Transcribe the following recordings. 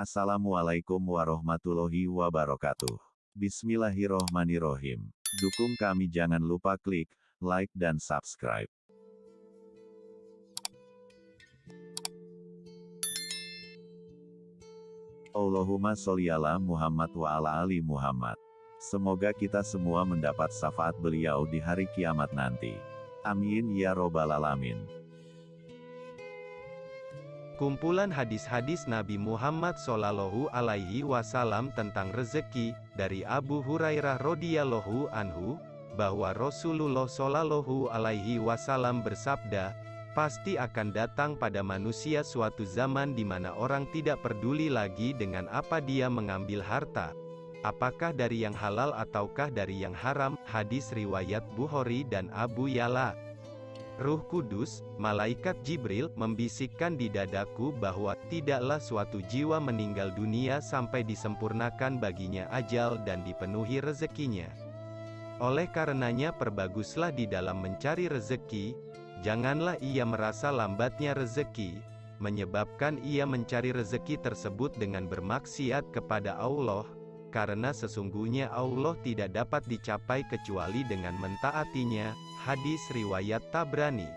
Assalamualaikum warahmatullahi wabarakatuh. Bismillahirrohmanirrohim. Dukung kami jangan lupa klik like dan subscribe. Allahumma sholli ala Muhammad wa ala ali Muhammad. Semoga kita semua mendapat syafaat beliau di hari kiamat nanti. Amin ya robbal alamin. Kumpulan hadis-hadis Nabi Muhammad Sallallahu Alaihi Wasallam tentang rezeki dari Abu Hurairah radhiyallahu anhu bahwa Rasulullah Sallallahu Alaihi Wasallam bersabda, pasti akan datang pada manusia suatu zaman di mana orang tidak peduli lagi dengan apa dia mengambil harta. Apakah dari yang halal ataukah dari yang haram? Hadis riwayat Bukhari dan Abu Yala. Ruh Kudus, malaikat Jibril, membisikkan di dadaku bahwa tidaklah suatu jiwa meninggal dunia sampai disempurnakan baginya ajal dan dipenuhi rezekinya. Oleh karenanya perbaguslah di dalam mencari rezeki, janganlah ia merasa lambatnya rezeki, menyebabkan ia mencari rezeki tersebut dengan bermaksiat kepada Allah, karena sesungguhnya Allah tidak dapat dicapai kecuali dengan mentaatinya. Hadis riwayat Tabrani.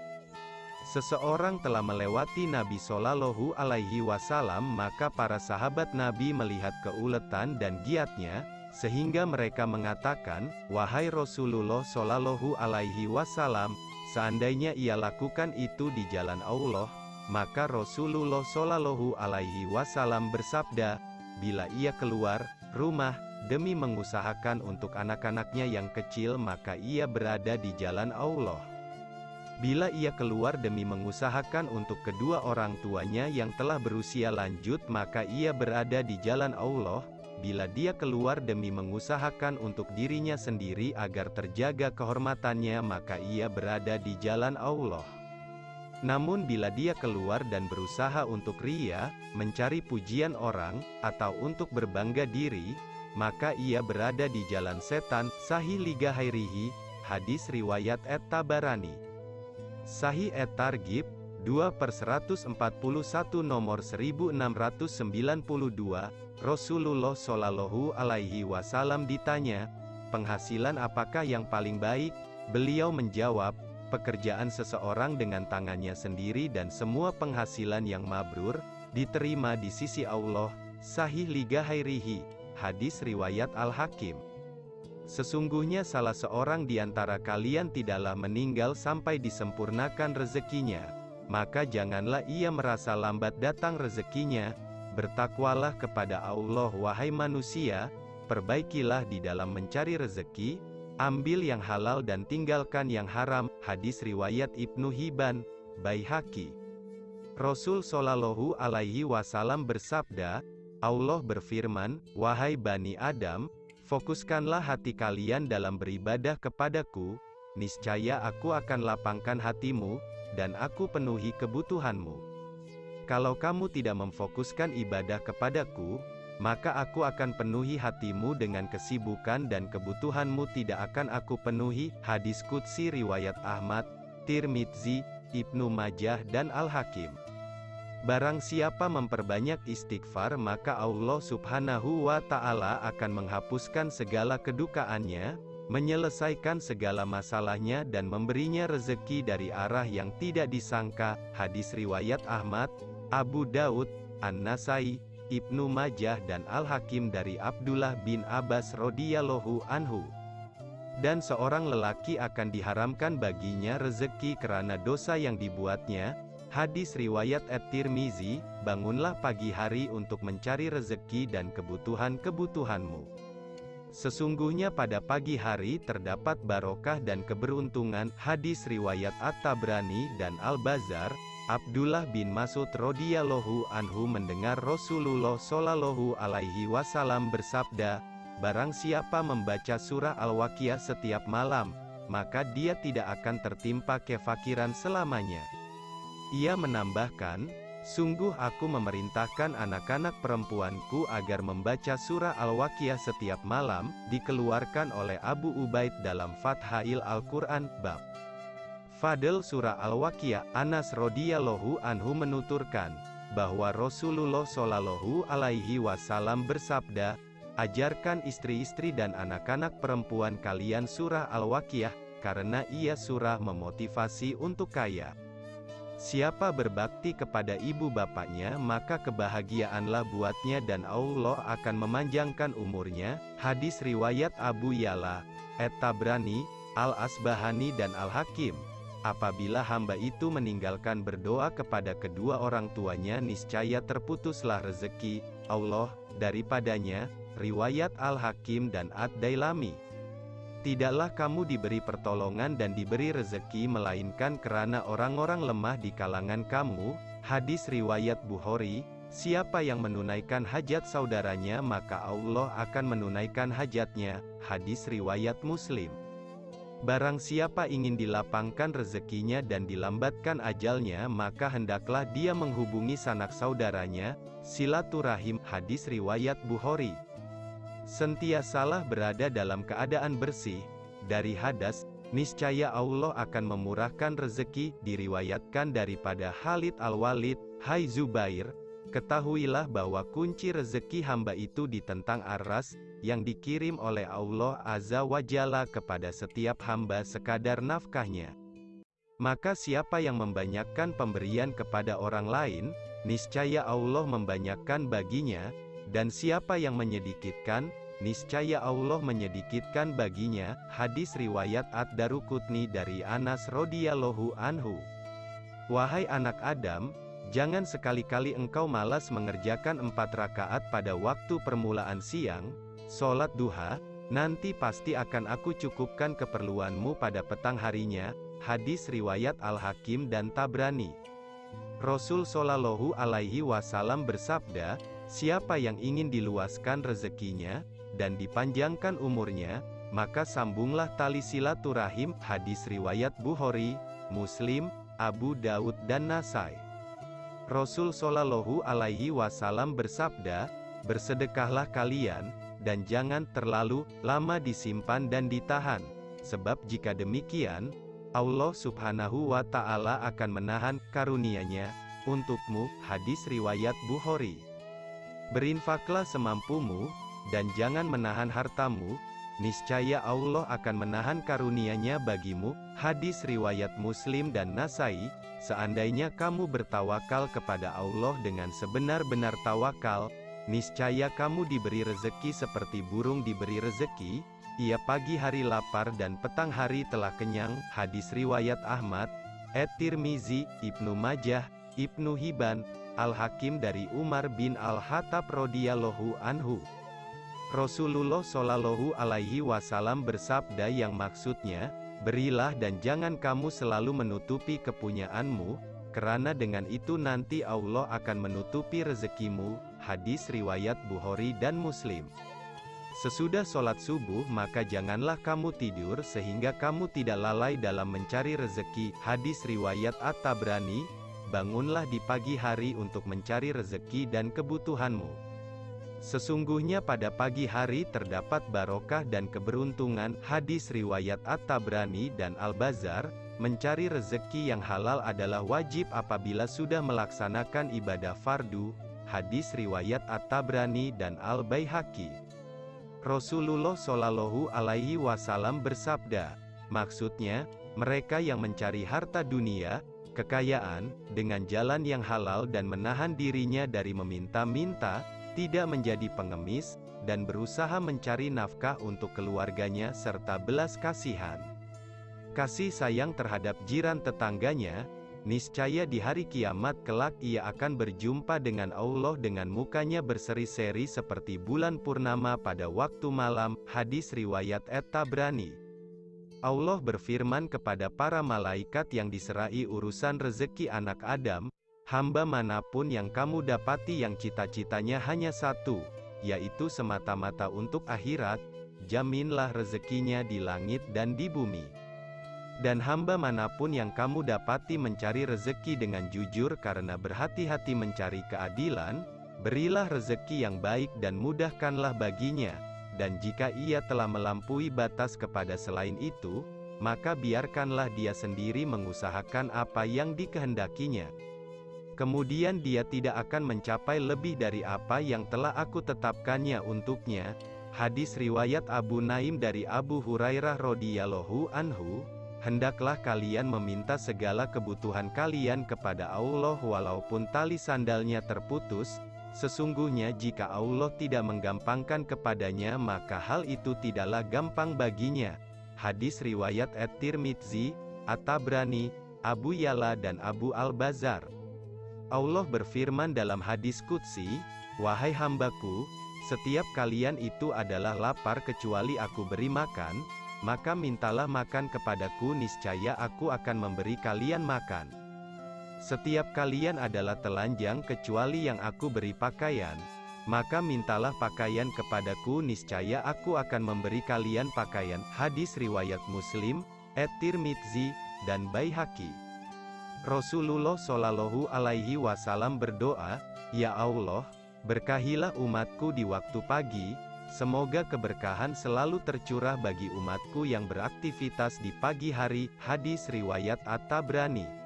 Seseorang telah melewati Nabi Shallallahu Alaihi Wasallam, maka para sahabat Nabi melihat keuletan dan giatnya, sehingga mereka mengatakan, wahai Rasulullah Shallallahu Alaihi Wasallam, seandainya ia lakukan itu di jalan Allah, maka Rasulullah Shallallahu Alaihi Wasallam bersabda, bila ia keluar rumah demi mengusahakan untuk anak-anaknya yang kecil maka ia berada di jalan Allah. Bila ia keluar demi mengusahakan untuk kedua orang tuanya yang telah berusia lanjut maka ia berada di jalan Allah, bila dia keluar demi mengusahakan untuk dirinya sendiri agar terjaga kehormatannya maka ia berada di jalan Allah. Namun bila dia keluar dan berusaha untuk ria, mencari pujian orang, atau untuk berbangga diri, maka ia berada di jalan setan, sahih liga hairihi, hadis riwayat et tabarani. Sahih et targib, 2 per 141 nomor 1692, Rasulullah Shallallahu Alaihi Wasallam ditanya, penghasilan apakah yang paling baik? Beliau menjawab, pekerjaan seseorang dengan tangannya sendiri dan semua penghasilan yang mabrur, diterima di sisi Allah, sahih liga hairihi. Hadis Riwayat Al-Hakim Sesungguhnya salah seorang di antara kalian tidaklah meninggal sampai disempurnakan rezekinya, maka janganlah ia merasa lambat datang rezekinya, bertakwalah kepada Allah wahai manusia, perbaikilah di dalam mencari rezeki, ambil yang halal dan tinggalkan yang haram, hadis riwayat Ibnu Hibban, Baihaqi. Rasul Shallallahu alaihi wasallam bersabda, Allah berfirman, Wahai Bani Adam, fokuskanlah hati kalian dalam beribadah kepadaku, niscaya aku akan lapangkan hatimu, dan aku penuhi kebutuhanmu. Kalau kamu tidak memfokuskan ibadah kepadaku, maka aku akan penuhi hatimu dengan kesibukan dan kebutuhanmu tidak akan aku penuhi. Hadis Qudsi Riwayat Ahmad, Tirmidzi, Ibnu Majah dan Al-Hakim. Barang siapa memperbanyak istighfar maka Allah subhanahu wa ta'ala akan menghapuskan segala kedukaannya, menyelesaikan segala masalahnya dan memberinya rezeki dari arah yang tidak disangka. Hadis Riwayat Ahmad, Abu Daud, An-Nasai, Ibnu Majah dan Al-Hakim dari Abdullah bin Abbas radhiyallahu anhu. Dan seorang lelaki akan diharamkan baginya rezeki karena dosa yang dibuatnya, Hadis riwayat At-Tirmizi, bangunlah pagi hari untuk mencari rezeki dan kebutuhan-kebutuhanmu. Sesungguhnya pada pagi hari terdapat barokah dan keberuntungan. Hadis riwayat At-Tabrani dan Al-Bazar, Abdullah bin Mas'ud radhiyallahu anhu mendengar Rasulullah shallallahu alaihi wasallam bersabda, Barang siapa membaca surah Al-Waqiah setiap malam, maka dia tidak akan tertimpa kefakiran selamanya. Ia menambahkan, Sungguh aku memerintahkan anak-anak perempuanku agar membaca surah Al-Waqiah setiap malam, dikeluarkan oleh Abu Ubaid dalam Fathail Al-Quran, Bab. Fadl surah Al-Waqiah, Anas radhiyallahu anhu menuturkan, bahwa Rasulullah Shallallahu Alaihi Wasallam bersabda, ajarkan istri-istri dan anak-anak perempuan kalian surah Al-Waqiah, karena ia surah memotivasi untuk kaya. Siapa berbakti kepada ibu bapaknya maka kebahagiaanlah buatnya dan Allah akan memanjangkan umurnya. Hadis riwayat Abu Yala, Et-Tabrani, Al-Asbahani dan Al-Hakim. Apabila hamba itu meninggalkan berdoa kepada kedua orang tuanya niscaya terputuslah rezeki Allah daripadanya. Riwayat Al-Hakim dan Ad-Dailami. Tidaklah kamu diberi pertolongan dan diberi rezeki melainkan karena orang-orang lemah di kalangan kamu. Hadis riwayat Bukhari, siapa yang menunaikan hajat saudaranya maka Allah akan menunaikan hajatnya. Hadis riwayat Muslim. Barang siapa ingin dilapangkan rezekinya dan dilambatkan ajalnya maka hendaklah dia menghubungi sanak saudaranya, silaturahim, hadis riwayat Bukhari. Sentiasalah berada dalam keadaan bersih, dari hadas, niscaya Allah akan memurahkan rezeki, diriwayatkan daripada Khalid Al-Walid, Hai Zubair, ketahuilah bahwa kunci rezeki hamba itu ditentang aras, yang dikirim oleh Allah Azza wa Jalla kepada setiap hamba sekadar nafkahnya. Maka siapa yang membanyakkan pemberian kepada orang lain, niscaya Allah membanyakkan baginya, dan siapa yang menyedikitkan, niscaya Allah menyedikitkan baginya. Hadis riwayat Ad-Darukutni dari Anas radhiyallahu anhu. Wahai anak Adam, jangan sekali-kali engkau malas mengerjakan empat rakaat pada waktu permulaan siang, solat duha, nanti pasti akan aku cukupkan keperluanmu pada petang harinya. Hadis riwayat Al-Hakim dan Tabrani. Rasul Shallallahu Alaihi Wasallam bersabda, Siapa yang ingin diluaskan rezekinya, dan dipanjangkan umurnya, maka sambunglah tali silaturahim, hadis riwayat Bukhari, Muslim, Abu Daud dan Nasai. Rasul Shallallahu Alaihi Wasallam bersabda, bersedekahlah kalian, dan jangan terlalu lama disimpan dan ditahan, sebab jika demikian, Allah Subhanahu wa Ta'ala akan menahan karunia-Nya untukmu. Hadis riwayat Bukhari. Berinfaklah semampumu, dan jangan menahan hartamu, niscaya Allah akan menahan karunia-Nya bagimu. Hadis riwayat Muslim dan Nasai, seandainya kamu bertawakal kepada Allah dengan sebenar-benar tawakal, niscaya kamu diberi rezeki seperti burung diberi rezeki, ia pagi hari lapar dan petang hari telah kenyang. Hadis riwayat Ahmad, Et-Tirmizi, Ibnu Majah, Ibnu Hibban, Al-Hakim dari Umar bin Al-Hattab radhiyallahu anhu. Rasulullah Shallallahu alaihi wasallam bersabda yang maksudnya, berilah dan jangan kamu selalu menutupi kepunyaanmu, karena dengan itu nanti Allah akan menutupi rezekimu. Hadis riwayat Bukhari dan Muslim. Sesudah sholat subuh maka janganlah kamu tidur sehingga kamu tidak lalai dalam mencari rezeki. Hadis riwayat At-Tabrani, bangunlah di pagi hari untuk mencari rezeki dan kebutuhanmu. Sesungguhnya pada pagi hari terdapat barokah dan keberuntungan. Hadis riwayat At-Tabrani dan Al-Bazar, mencari rezeki yang halal adalah wajib apabila sudah melaksanakan ibadah fardu. Hadis riwayat At-Tabrani dan Al-Baihaqi. Rasulullah Shallallahu Alaihi Wasallam bersabda, maksudnya, mereka yang mencari harta dunia, kekayaan, dengan jalan yang halal dan menahan dirinya dari meminta-minta, tidak menjadi pengemis, dan berusaha mencari nafkah untuk keluarganya serta belas kasihan. Kasih sayang terhadap jiran tetangganya, niscaya di hari kiamat kelak ia akan berjumpa dengan Allah dengan mukanya berseri-seri seperti bulan purnama pada waktu malam. Hadis riwayat Et-Tabrani. Allah berfirman kepada para malaikat yang diserai urusan rezeki anak Adam, hamba mana pun yang kamu dapati yang cita-citanya hanya satu, yaitu semata-mata untuk akhirat, jaminlah rezekinya di langit dan di bumi. Dan hamba mana pun yang kamu dapati mencari rezeki dengan jujur karena berhati-hati mencari keadilan, berilah rezeki yang baik dan mudahkanlah baginya, dan jika ia telah melampaui batas kepada selain itu, maka biarkanlah dia sendiri mengusahakan apa yang dikehendakinya. Kemudian dia tidak akan mencapai lebih dari apa yang telah aku tetapkannya untuknya. Hadis riwayat Abu Naim dari Abu Hurairah radhiyallahu anhu, hendaklah kalian meminta segala kebutuhan kalian kepada Allah walaupun tali sandalnya terputus. Sesungguhnya jika Allah tidak menggampangkan kepadanya maka hal itu tidaklah gampang baginya. Hadis riwayat At-Tirmidzi, At-Tabrani, Abu Yala dan Abu Al-Bazar. Allah berfirman dalam hadis Qudsi, Wahai hambaku, setiap kalian itu adalah lapar kecuali aku beri makan, maka mintalah makan kepadaku niscaya aku akan memberi kalian makan. Setiap kalian adalah telanjang kecuali yang aku beri pakaian, maka mintalah pakaian kepadaku niscaya aku akan memberi kalian pakaian. Hadis riwayat Muslim, At-Tirmidzi, dan Baihaqi. Rasulullah Shallallahu Alaihi Wasallam berdoa, Ya Allah, berkahilah umatku di waktu pagi, semoga keberkahan selalu tercurah bagi umatku yang beraktivitas di pagi hari. Hadis riwayat At-Tabrani.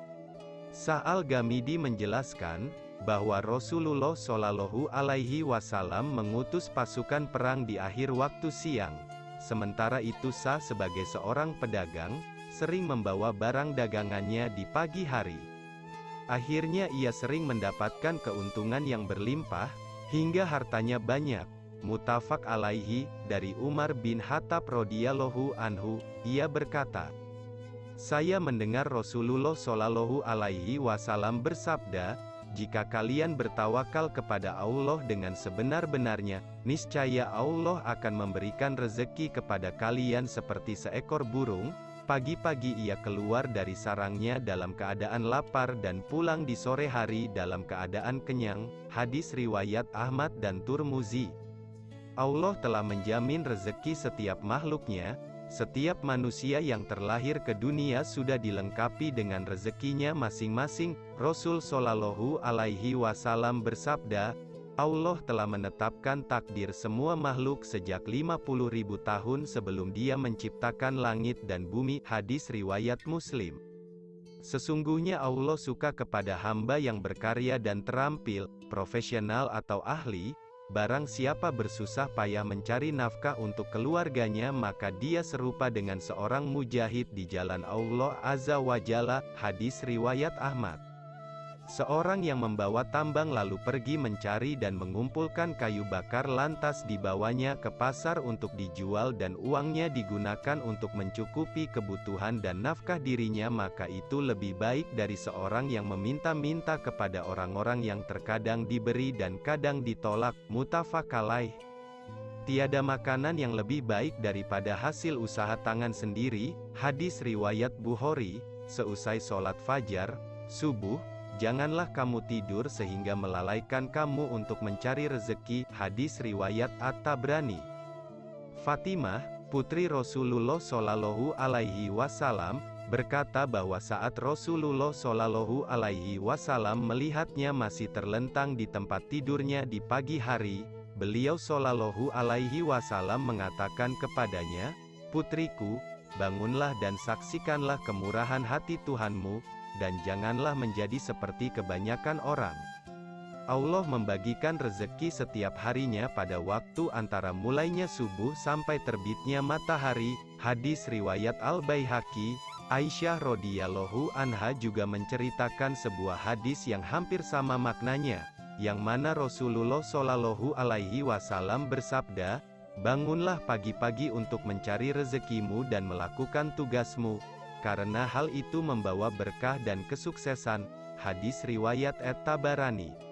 Sa'al Gamidi menjelaskan bahwa Rasulullah Shallallahu Alaihi Wasallam mengutus pasukan perang di akhir waktu siang. Sementara itu Sa sebagai seorang pedagang, sering membawa barang dagangannya di pagi hari. Akhirnya ia sering mendapatkan keuntungan yang berlimpah, hingga hartanya banyak. Mutafak alaihi, dari Umar bin Hattab radhiyallahu anhu, ia berkata, Saya mendengar Rasulullah shallallahu alaihi wasallam bersabda, jika kalian bertawakal kepada Allah dengan sebenar-benarnya, niscaya Allah akan memberikan rezeki kepada kalian seperti seekor burung, Pagi-pagi ia keluar dari sarangnya dalam keadaan lapar dan pulang di sore hari dalam keadaan kenyang. Hadis riwayat Ahmad dan Turmuzi. Allah telah menjamin rezeki setiap makhluknya, setiap manusia yang terlahir ke dunia sudah dilengkapi dengan rezekinya masing-masing. Rasul Shallallahu Alaihi Wasallam bersabda, Allah telah menetapkan takdir semua makhluk sejak 50 ribu tahun sebelum dia menciptakan langit dan bumi. Hadis Riwayat Muslim Sesungguhnya Allah suka kepada hamba yang berkarya dan terampil, profesional atau ahli, barang siapa bersusah payah mencari nafkah untuk keluarganya maka dia serupa dengan seorang mujahid di jalan Allah Azza wa Jalla, hadis riwayat Ahmad. Seorang yang membawa tambang lalu pergi mencari dan mengumpulkan kayu bakar lantas dibawanya ke pasar untuk dijual dan uangnya digunakan untuk mencukupi kebutuhan dan nafkah dirinya maka itu lebih baik dari seorang yang meminta-minta kepada orang-orang yang terkadang diberi dan kadang ditolak, mutafak alaih. Tiada makanan yang lebih baik daripada hasil usaha tangan sendiri, hadis riwayat Bukhari, seusai sholat fajar, subuh, Janganlah kamu tidur sehingga melalaikan kamu untuk mencari rezeki. Hadis riwayat At-Tabrani. Fatimah, putri Rasulullah Shallallahu Alaihi Wasallam, berkata bahwa saat Rasulullah Shallallahu Alaihi Wasallam melihatnya masih terlentang di tempat tidurnya di pagi hari, beliau Shallallahu Alaihi Wasallam mengatakan kepadanya, Putriku, bangunlah dan saksikanlah kemurahan hati Tuhanmu, dan janganlah menjadi seperti kebanyakan orang. Allah membagikan rezeki setiap harinya pada waktu antara mulainya subuh sampai terbitnya matahari. Hadis riwayat Al-Baihaqi, Aisyah radhiyallahu anha juga menceritakan sebuah hadis yang hampir sama maknanya, yang mana Rasulullah shallallahu alaihi wasallam bersabda, "Bangunlah pagi-pagi untuk mencari rezekimu dan melakukan tugasmu, karena hal itu membawa berkah dan kesuksesan. Hadis riwayat Et-Tabarani